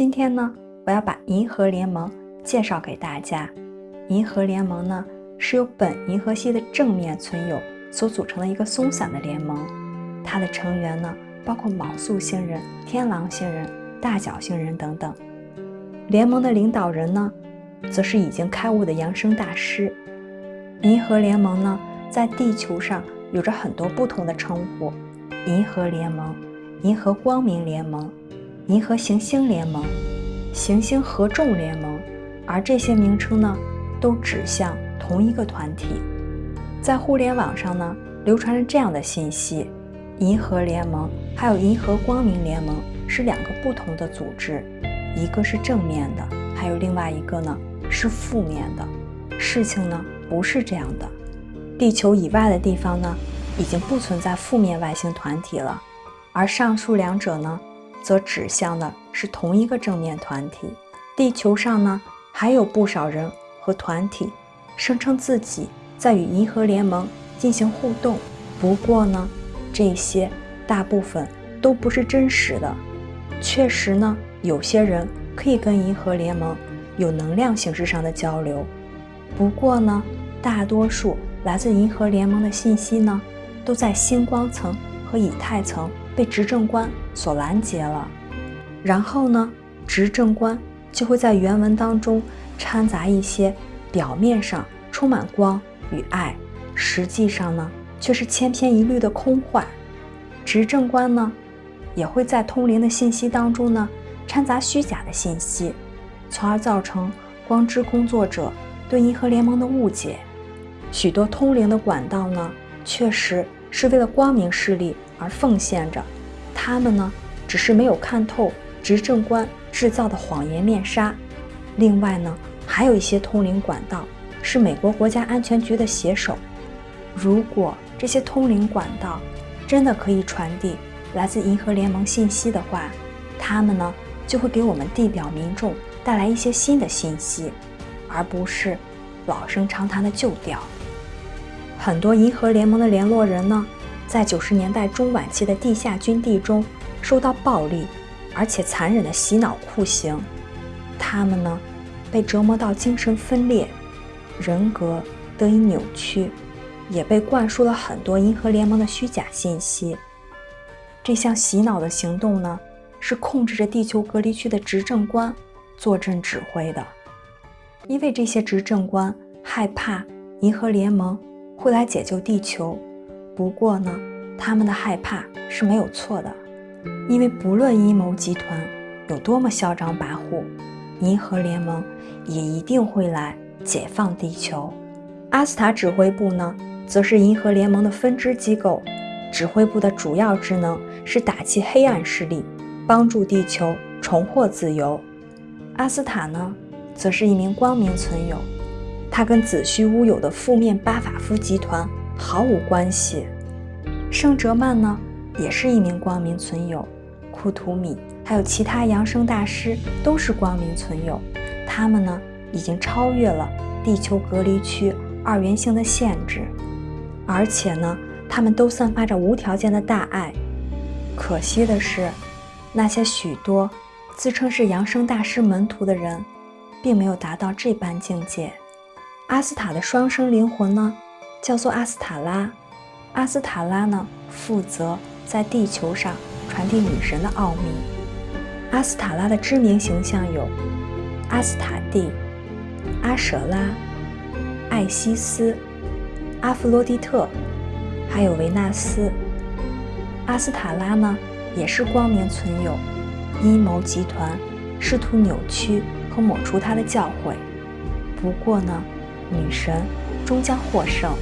今天呢，我要把银河联盟介绍给大家。银河联盟呢，是由本银河系的正面存有所组成的一个松散的联盟。它的成员呢，包括昴宿星人、天狼星人、大角星人等等。联盟的领导人呢，则是已经开悟的扬升大师。银河联盟呢，在地球上有着很多不同的称呼：银河联盟、银河光明联盟。银河行星联盟、行星合众联盟，而这些名称呢，都指向同一个团体。在互联网上呢，流传着这样的信息：银河联盟还有银河光明联盟是两个不同的组织，一个是正面的，还有另外一个呢是负面的。事情呢不是这样的，地球以外的地方呢，已经不存在负面外星团体了，而上述两者呢。则指向的是同一个正面团体。地球上呢，还有不少人和团体声称自己在与银河联盟进行互动。不过呢，这些大部分都不是真实的。确实呢，有些人可以跟银河联盟有能量形式上的交流。不过呢，大多数来自银河联盟的信息呢，都在星光层和以太层。被执政官所拦截了，然后呢，执政官就会在原文当中掺杂一些表面上充满光与爱，实际上呢却是千篇一律的空幻。执政官呢也会在通灵的信息当中呢掺杂虚假的信息，从而造成光之工作者对银河联盟的误解。许多通灵的管道呢，确实是为了光明势力。而奉献着，他们呢，只是没有看透执政官制造的谎言面纱。另外呢，还有一些通灵管道是美国国家安全局的写手。如果这些通灵管道真的可以传递来自银河联盟信息的话，他们呢，就会给我们地表民众带来一些新的信息，而不是老生常谈的旧调。很多银河联盟的联络人呢。在九十年代中晚期的地下军地中，受到暴力而且残忍的洗脑酷刑，他们呢被折磨到精神分裂，人格得以扭曲，也被灌输了很多银河联盟的虚假信息。这项洗脑的行动呢，是控制着地球隔离区的执政官坐镇指挥的，因为这些执政官害怕银河联盟会来解救地球。不过呢，他们的害怕是没有错的，因为不论阴谋集团有多么嚣张跋扈，银河联盟也一定会来解放地球。阿斯塔指挥部呢，则是银河联盟的分支机构，指挥部的主要职能是打击黑暗势力，帮助地球重获自由。阿斯塔呢，则是一名光明存有，他跟子虚乌有的负面巴法夫集团。毫无关系。圣哲曼呢，也是一名光明存有。库图米还有其他扬升大师都是光明存有。他们呢，已经超越了地球隔离区二元性的限制，而且呢，他们都散发着无条件的大爱。可惜的是，那些许多自称是扬升大师门徒的人，并没有达到这般境界。阿斯塔的双生灵魂呢？叫做阿斯塔拉，阿斯塔拉呢负责在地球上传递女神的奥秘。阿斯塔拉的知名形象有阿斯塔蒂、阿舍拉、艾西斯、阿弗洛狄特，还有维纳斯。阿斯塔拉呢也是光明存有，阴谋集团试图扭曲和抹除他的教诲。不过呢，女神终将获胜。